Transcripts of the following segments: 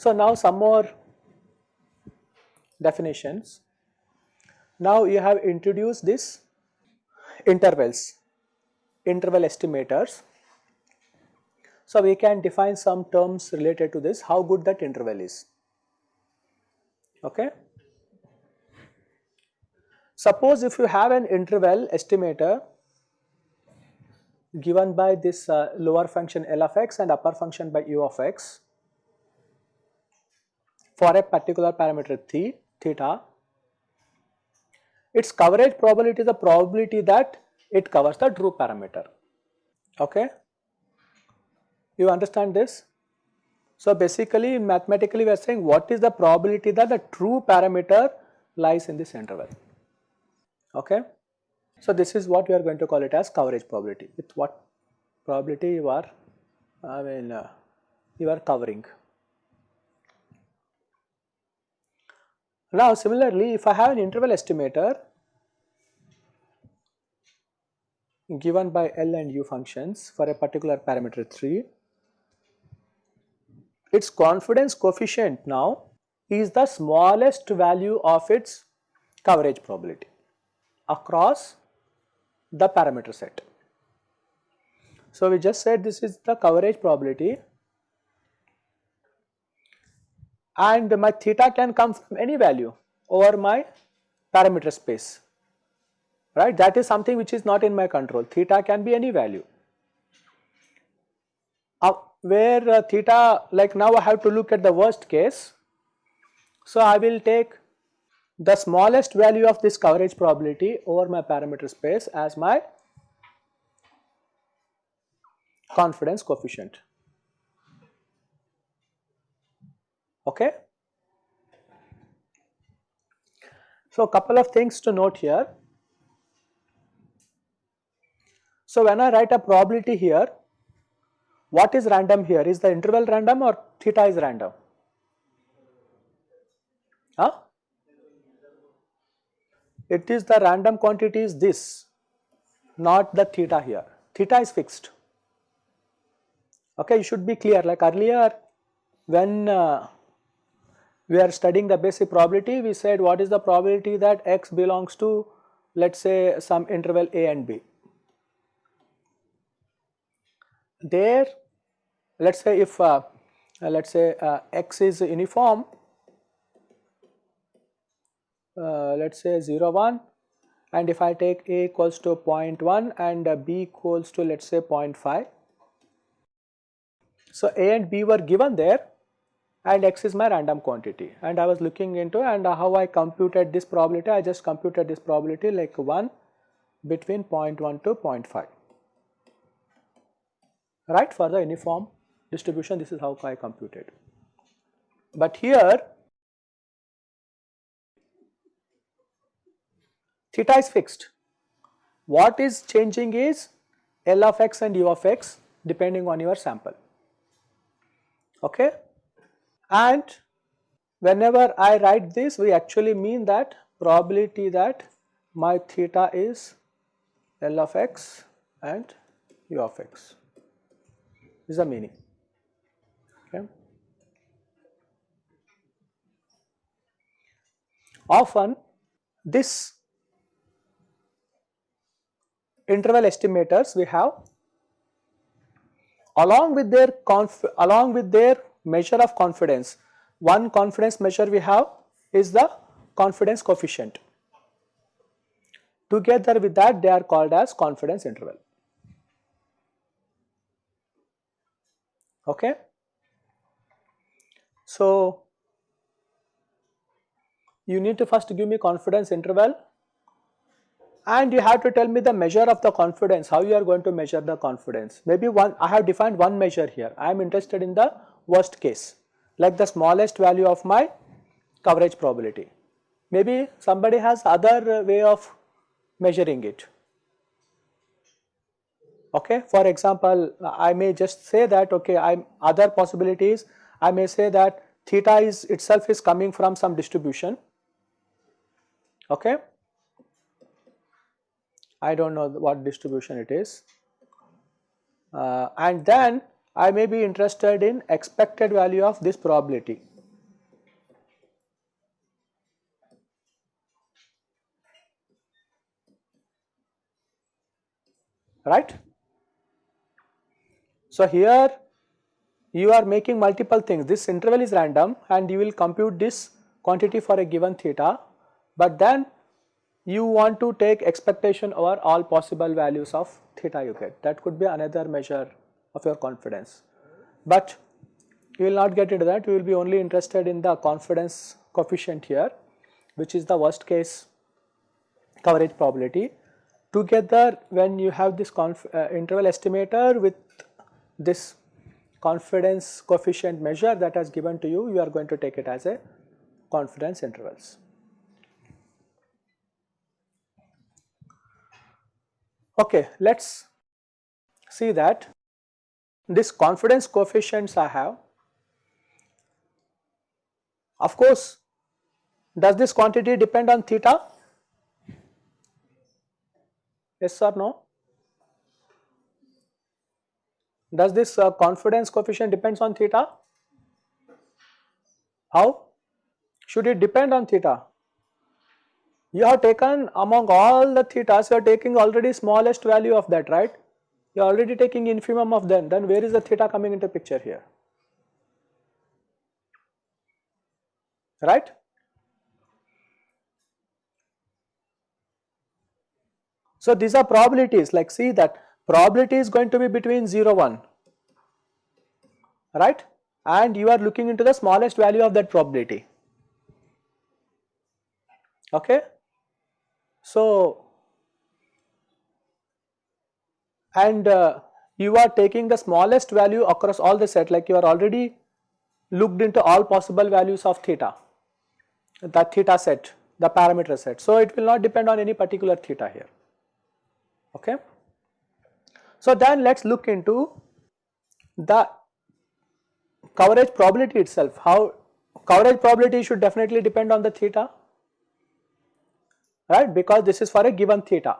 So, now some more definitions. Now you have introduced this intervals, interval estimators. So we can define some terms related to this, how good that interval is. Okay. Suppose if you have an interval estimator given by this uh, lower function L of x and upper function by u of x for a particular parameter theta, its coverage probability is the probability that it covers the true parameter. Okay? You understand this? So basically mathematically we are saying what is the probability that the true parameter lies in this interval. Okay? So this is what we are going to call it as coverage probability. With what probability you are, I mean, uh, you are covering. Now similarly if I have an interval estimator given by L and U functions for a particular parameter theta, its confidence coefficient now is the smallest value of its coverage probability across the parameter set. So we just said this is the coverage probability and my theta can come from any value over my parameter space right? That is something which is not in my control. Theta can be any value. Uh, where uh, theta like now I have to look at the worst case so I will take the smallest value of this coverage probability over my parameter space as my confidence coefficient okay. So, a couple of things to note here. So, when I write a probability here, what is random here? Is the interval random or theta is random? Huh? It is the random quantity is this, not the theta here. Theta is fixed. Okay, you should be clear like earlier when uh, we are studying the basic probability, we said what is the probability that x belongs to let us say some interval a and b. There let us say if uh, let us say uh, x is uniform uh, let us say 0 1 and if I take a equals to 0.1 and uh, b equals to let us say 0.5. So, a and b were given there and x is my random quantity. And I was looking into and how I computed this probability I just computed this probability like 1 between 0.1 to 0.5 right? For the uniform distribution this is how I computed. But here theta is fixed what is changing is L of x and U of x depending on your sample okay and whenever I write this we actually mean that probability that my theta is L of x and U of x is the meaning. Okay. Often this interval estimators we have along with their along with their measure of confidence. One confidence measure we have is the confidence coefficient. Together with that they are called as confidence interval. Okay. So, you need to first give me confidence interval and you have to tell me the measure of the confidence, how you are going to measure the confidence. Maybe one, I have defined one measure here, I am interested in the worst case like the smallest value of my coverage probability. Maybe somebody has other uh, way of measuring it. Okay. For example, I may just say that okay, I am other possibilities I may say that theta is itself is coming from some distribution. Okay? I do not know what distribution it is. Uh, and then I may be interested in expected value of this probability. Right. So, here you are making multiple things this interval is random and you will compute this quantity for a given theta, but then you want to take expectation over all possible values of theta you get that could be another measure of your confidence. But you will not get into that you will be only interested in the confidence coefficient here which is the worst case coverage probability. Together when you have this uh, interval estimator with this confidence coefficient measure that has given to you, you are going to take it as a confidence intervals. Okay, let us see that this confidence coefficients I have. Of course, does this quantity depend on theta? Yes or no? Does this uh, confidence coefficient depends on theta? How? Should it depend on theta? You have taken among all the thetas, you are taking already smallest value of that, right? You are already taking infimum of them, then where is the theta coming into picture here? Right? So these are probabilities like see that probability is going to be between 0 1 right? And you are looking into the smallest value of that probability. Okay? So and uh, you are taking the smallest value across all the set like you are already looked into all possible values of theta that theta set the parameter set. So it will not depend on any particular theta here. Okay so then let us look into the coverage probability itself, how coverage probability should definitely depend on the theta, right, because this is for a given theta,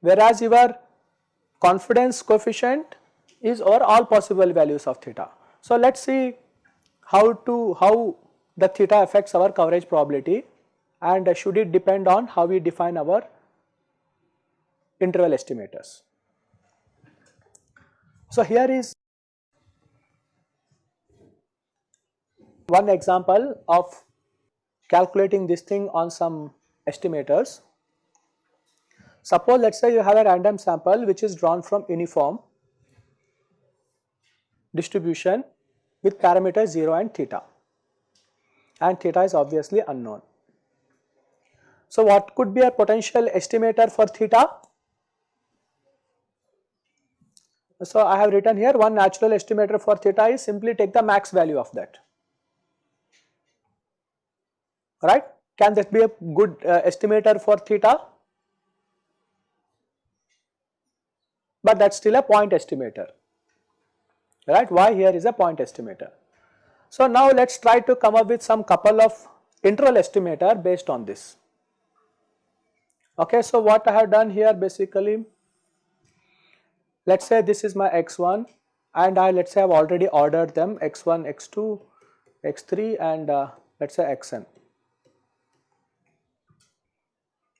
whereas your confidence coefficient is over all possible values of theta. So let us see how to, how the theta affects our coverage probability and should it depend on how we define our interval estimators. So here is one example of calculating this thing on some estimators. Suppose let us say you have a random sample which is drawn from uniform distribution with parameters 0 and theta and theta is obviously unknown. So what could be a potential estimator for theta? So I have written here one natural estimator for theta is simply take the max value of that right. Can that be a good uh, estimator for theta? But that is still a point estimator, right. Why here is a point estimator. So now let us try to come up with some couple of interval estimator based on this. Okay, so what I have done here basically, let us say this is my x1 and I let us say I have already ordered them x1, x2, x3 and uh, let us say xn.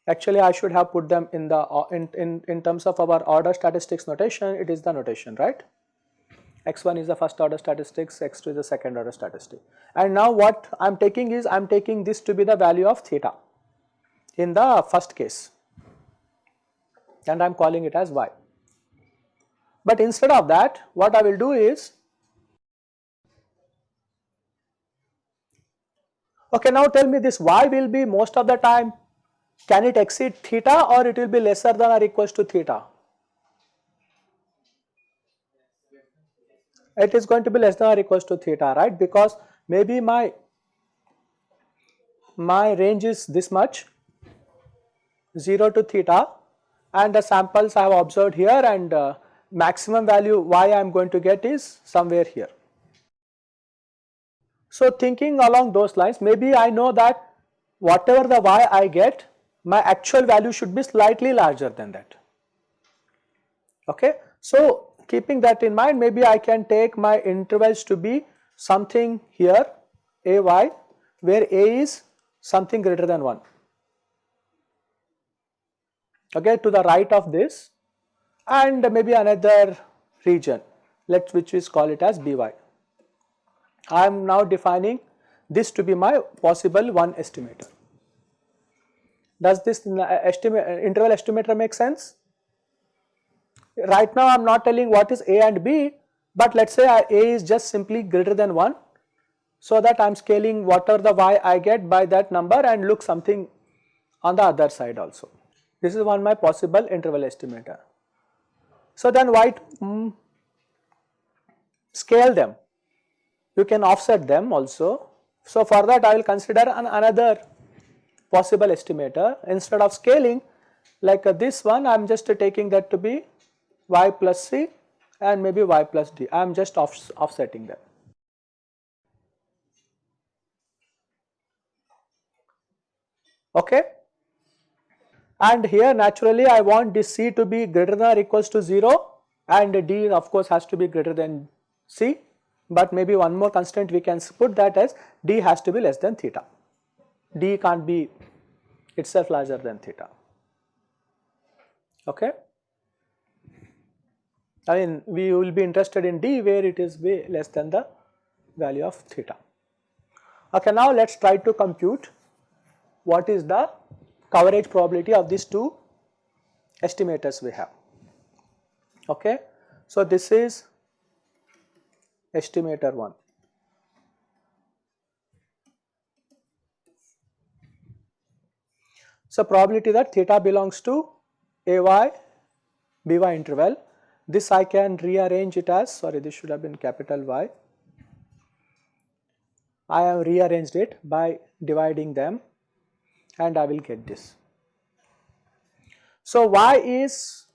Actually, I should have put them in the uh, in, in, in terms of our order statistics notation, it is the notation, right? x1 is the first order statistics, x2 is the second order statistic. And now what I am taking is I am taking this to be the value of theta in the first case and I am calling it as y. But instead of that what I will do is okay now tell me this y will be most of the time can it exceed theta or it will be lesser than or equals to theta? It is going to be less than or equals to theta, right? Because maybe my my range is this much 0 to theta and the samples I have observed here and uh, maximum value y I am going to get is somewhere here. So thinking along those lines maybe I know that whatever the y I get my actual value should be slightly larger than that. Okay. So keeping that in mind maybe I can take my intervals to be something here a y where a is something greater than 1 okay to the right of this and maybe another region let which is call it as by. I am now defining this to be my possible one estimator. Does this uh, estimate uh, interval estimator make sense? Right now I am not telling what is A and B, but let us say A is just simply greater than 1 so that I am scaling whatever the y I get by that number and look something on the other side also. This is one my possible interval estimator. So then why mm, scale them? You can offset them also. So for that I will consider an another possible estimator instead of scaling like uh, this one I am just uh, taking that to be y plus c and maybe y plus d I am just off, offsetting them. Okay. And here naturally I want this c to be greater than or equals to 0 and d of course has to be greater than c but maybe one more constraint we can put that as d has to be less than theta d can't be itself larger than theta. Okay. I mean we will be interested in d where it is way less than the value of theta. Okay, now let us try to compute what is the coverage probability of these two estimators we have. Okay. So, this is estimator 1. So, probability that theta belongs to AY BY interval this I can rearrange it as sorry this should have been capital Y. I have rearranged it by dividing them and I will get this. So, Y is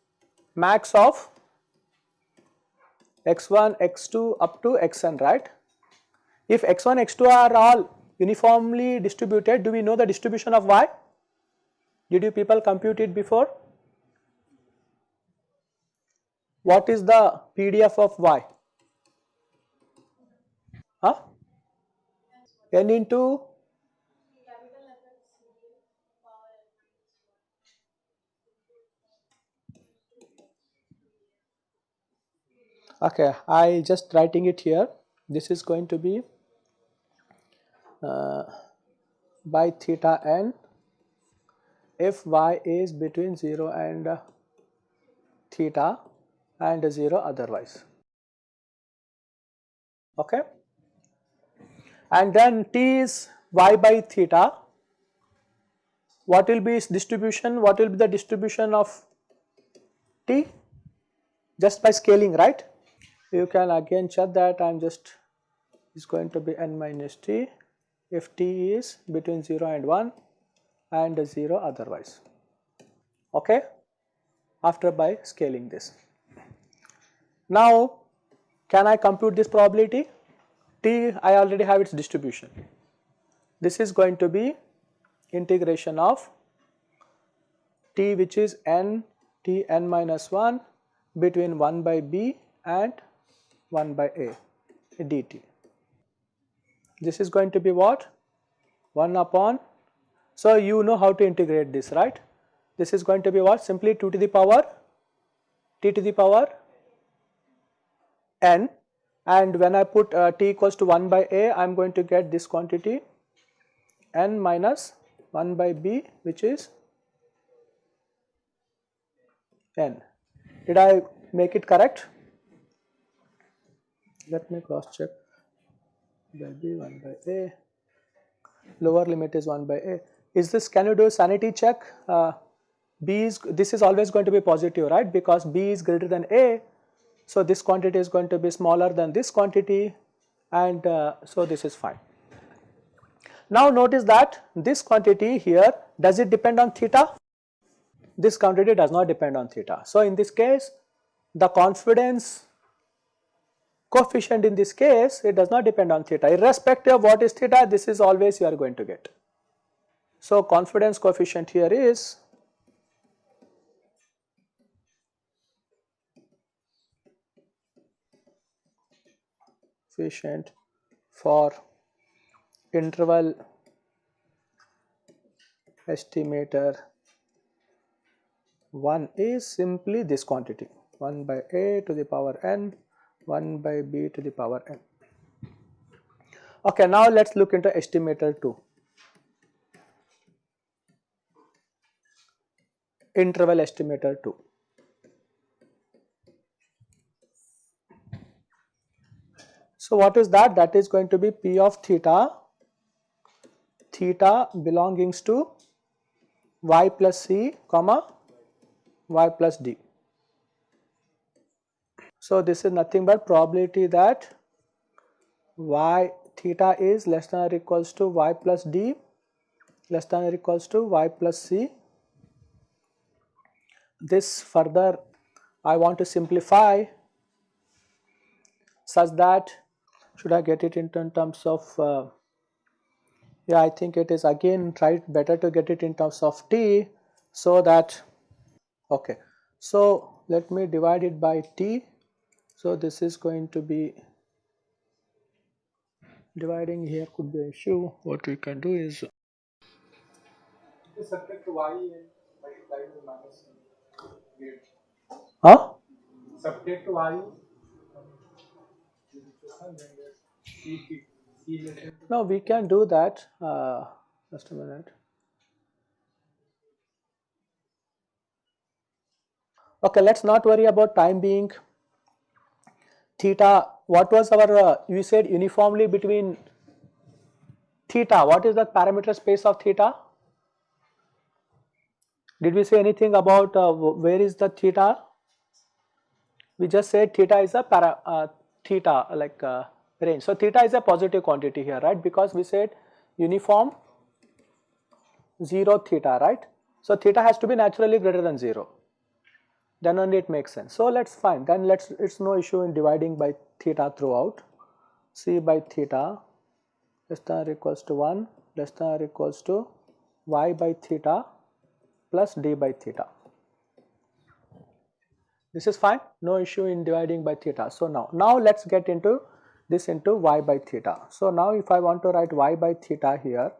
max of x1, x2 up to xn right. If x1, x2 are all uniformly distributed do we know the distribution of Y? Did you people compute it before? What is the PDF of Y? Huh? n into okay I just writing it here. This is going to be uh, by theta n. If y is between 0 and theta and 0 otherwise. Okay? And then t is y by theta. What will be its distribution? What will be the distribution of t? Just by scaling right you can again check that I am just is going to be n minus t if t is between 0 and 1 and 0 otherwise okay after by scaling this. Now can I compute this probability? T I already have its distribution. This is going to be integration of t which is n t n minus 1 between 1 by b and 1 by a dt. This is going to be what? 1 upon so, you know how to integrate this right. This is going to be what simply 2 to the power t to the power n and when I put uh, t equals to 1 by a I am going to get this quantity n minus 1 by b which is n. Did I make it correct? Let me cross check. By b 1 by a. Lower limit is 1 by a. Is this can you do a sanity check? Uh, b is this is always going to be positive right? Because b is greater than a. So this quantity is going to be smaller than this quantity. And uh, so this is fine. Now notice that this quantity here does it depend on theta? This quantity does not depend on theta. So in this case the confidence coefficient in this case it does not depend on theta irrespective of what is theta this is always you are going to get. So, confidence coefficient here is coefficient for interval estimator 1 is simply this quantity 1 by a to the power n 1 by b to the power n. Okay, now let us look into estimator 2. Interval estimator 2. So, what is that? That is going to be p of theta, theta belongings to y plus c comma y plus d. So, this is nothing but probability that y theta is less than or equals to y plus d less than or equals to y plus c. This further I want to simplify such that should I get it in terms of uh, yeah I think it is again try better to get it in terms of t so that okay. So, let me divide it by t so, this is going to be dividing here could be an issue. What we can do is subject to y and multiply with minus Huh? Subject to y. No, we can do that. Uh, just a minute. Okay, let's not worry about time being theta what was our uh, you said uniformly between theta. What is the parameter space of theta? Did we say anything about uh, where is the theta? We just said theta is a para uh, theta like uh, range. So theta is a positive quantity here right? Because we said uniform 0 theta right? So theta has to be naturally greater than 0 then only it makes sense. So let's find then let's it's no issue in dividing by theta throughout c by theta less than or equals to 1 less than or equals to y by theta plus d by theta. This is fine no issue in dividing by theta. So now now let's get into this into y by theta. So now if I want to write y by theta here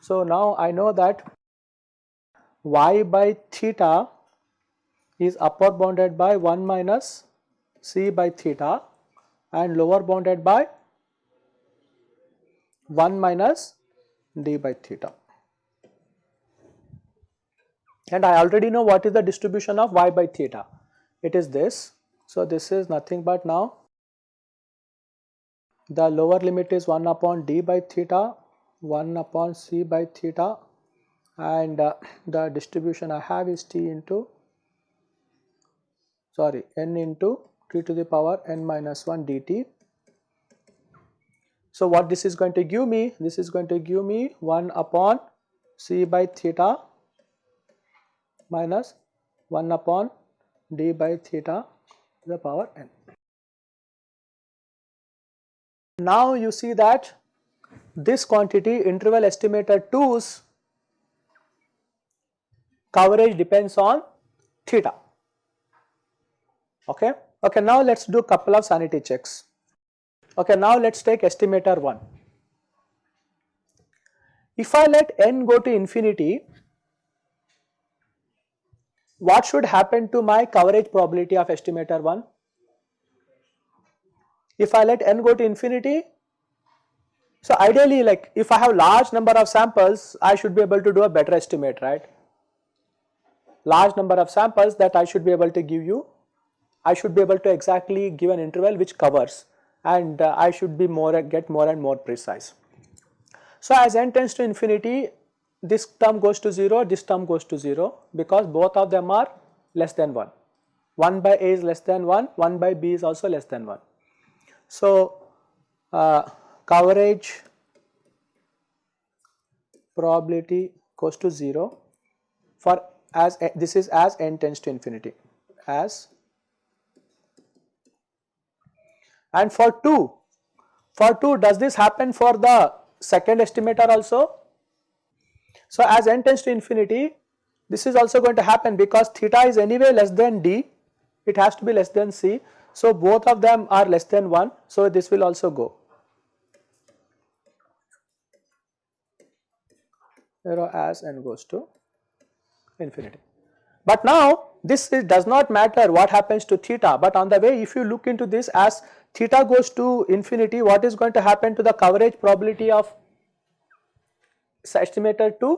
so now I know that y by theta is upper bounded by 1 minus c by theta and lower bounded by 1 minus d by theta. And I already know what is the distribution of y by theta. It is this. So, this is nothing but now the lower limit is 1 upon d by theta, 1 upon c by theta and uh, the distribution I have is t into sorry n into t to the power n minus 1 dt. So, what this is going to give me? This is going to give me 1 upon c by theta minus 1 upon d by theta to the power n. Now, you see that this quantity interval estimator 2's coverage depends on theta okay. Okay, now let us do a couple of sanity checks. Okay, now let us take estimator 1. If I let n go to infinity, what should happen to my coverage probability of estimator 1? If I let n go to infinity, so ideally like if I have large number of samples, I should be able to do a better estimate, right? Large number of samples that I should be able to give you I should be able to exactly give an interval which covers and uh, I should be more get more and more precise. So, as n tends to infinity this term goes to 0 this term goes to 0 because both of them are less than 1 1 by a is less than 1 1 by b is also less than 1. So, uh, coverage probability goes to 0 for as this is as n tends to infinity as And for 2, for 2 does this happen for the second estimator also? So as n tends to infinity this is also going to happen because theta is anyway less than d it has to be less than c. So both of them are less than 1 so this will also go. 0 as n goes to infinity. But now this is, does not matter what happens to theta but on the way if you look into this as theta goes to infinity what is going to happen to the coverage probability of estimator 2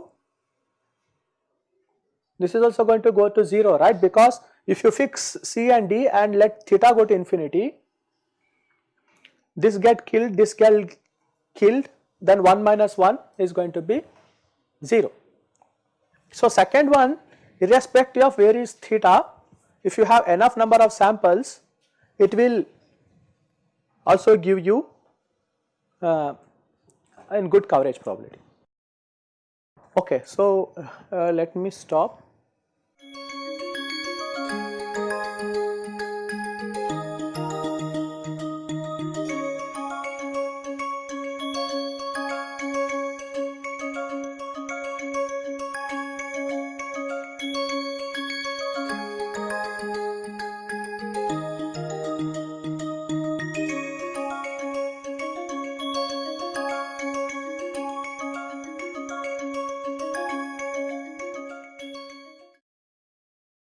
this is also going to go to 0 right because if you fix c and d and let theta go to infinity this get killed this get killed then 1 minus 1 is going to be 0. So second one irrespective of where is theta if you have enough number of samples it will also give you uh, in good coverage probability. Okay, so uh, let me stop.